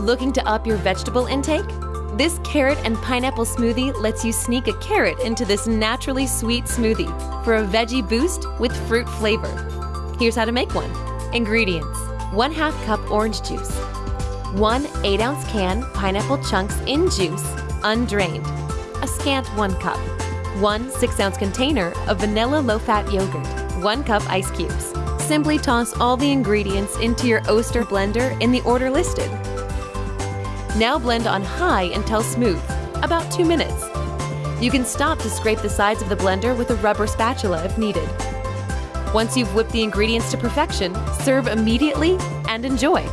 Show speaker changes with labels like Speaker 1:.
Speaker 1: Looking to up your vegetable intake? This carrot and pineapple smoothie lets you sneak a carrot into this naturally sweet smoothie for a veggie boost with fruit flavor. Here's how to make one. Ingredients 1 half cup orange juice, 1 8 ounce can pineapple chunks in juice, undrained, a scant 1 cup, 1 6 ounce container of vanilla low fat yogurt, 1 cup ice cubes. Simply toss all the ingredients into your Oster blender in the order listed. Now blend on high until smooth, about 2 minutes. You can stop to scrape the sides of the blender with a rubber spatula if needed. Once you've whipped the ingredients to perfection, serve immediately and enjoy.